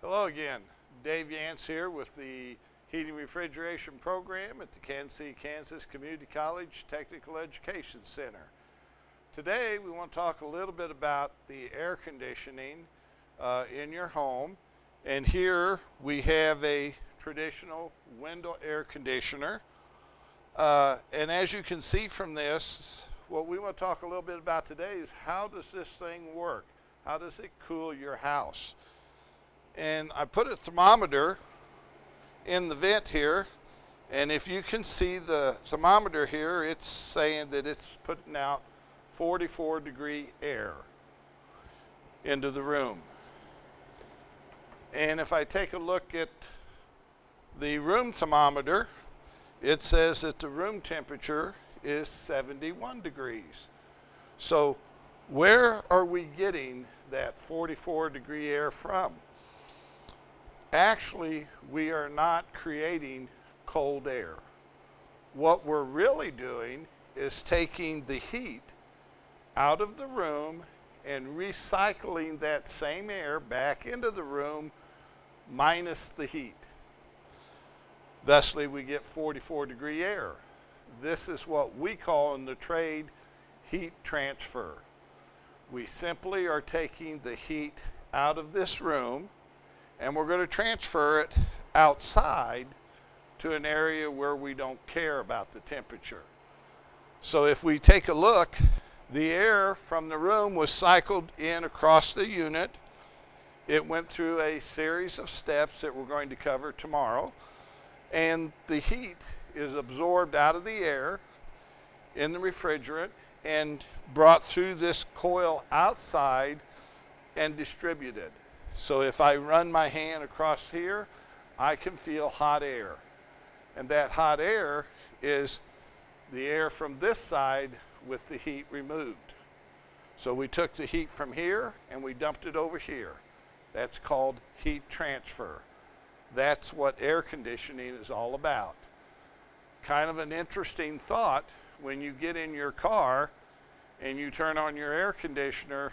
Hello again. Dave Yance here with the Heating Refrigeration Program at the Kansas City, Kansas Community College Technical Education Center. Today we want to talk a little bit about the air conditioning uh, in your home. And here we have a traditional window air conditioner. Uh, and as you can see from this, what we want to talk a little bit about today is how does this thing work? How does it cool your house? And I put a thermometer in the vent here. And if you can see the thermometer here, it's saying that it's putting out 44 degree air into the room. And if I take a look at the room thermometer, it says that the room temperature is 71 degrees. So where are we getting that 44 degree air from? Actually, we are not creating cold air. What we're really doing is taking the heat out of the room and recycling that same air back into the room minus the heat. Thusly, we get 44 degree air. This is what we call in the trade heat transfer. We simply are taking the heat out of this room and we're going to transfer it outside to an area where we don't care about the temperature. So if we take a look, the air from the room was cycled in across the unit. It went through a series of steps that we're going to cover tomorrow. And the heat is absorbed out of the air in the refrigerant and brought through this coil outside and distributed. So if I run my hand across here, I can feel hot air. And that hot air is the air from this side with the heat removed. So we took the heat from here and we dumped it over here. That's called heat transfer. That's what air conditioning is all about. Kind of an interesting thought when you get in your car and you turn on your air conditioner,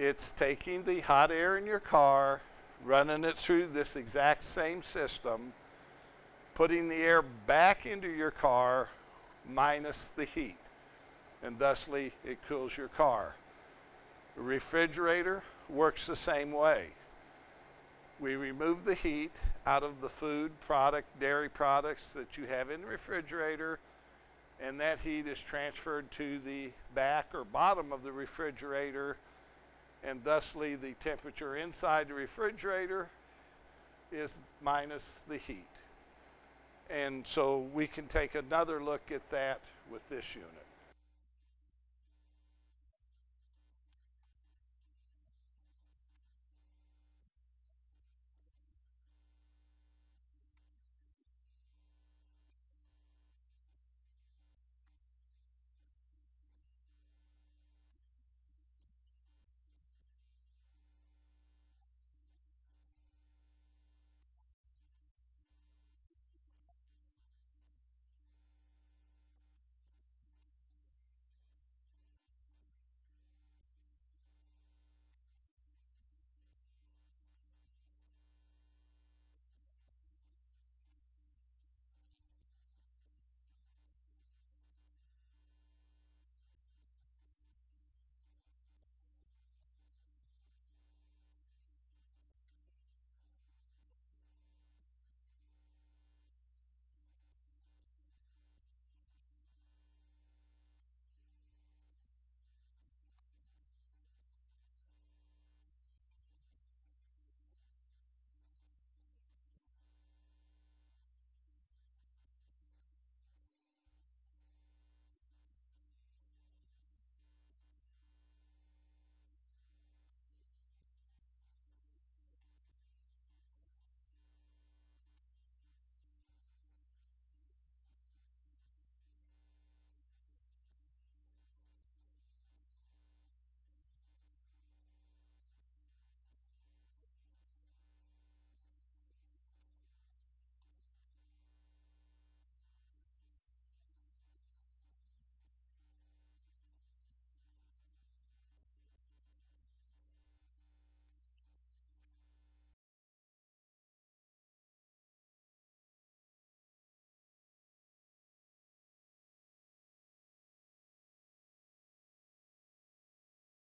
it's taking the hot air in your car, running it through this exact same system, putting the air back into your car minus the heat, and thusly it cools your car. The refrigerator works the same way. We remove the heat out of the food product, dairy products that you have in the refrigerator, and that heat is transferred to the back or bottom of the refrigerator, and thusly the temperature inside the refrigerator is minus the heat. And so we can take another look at that with this unit.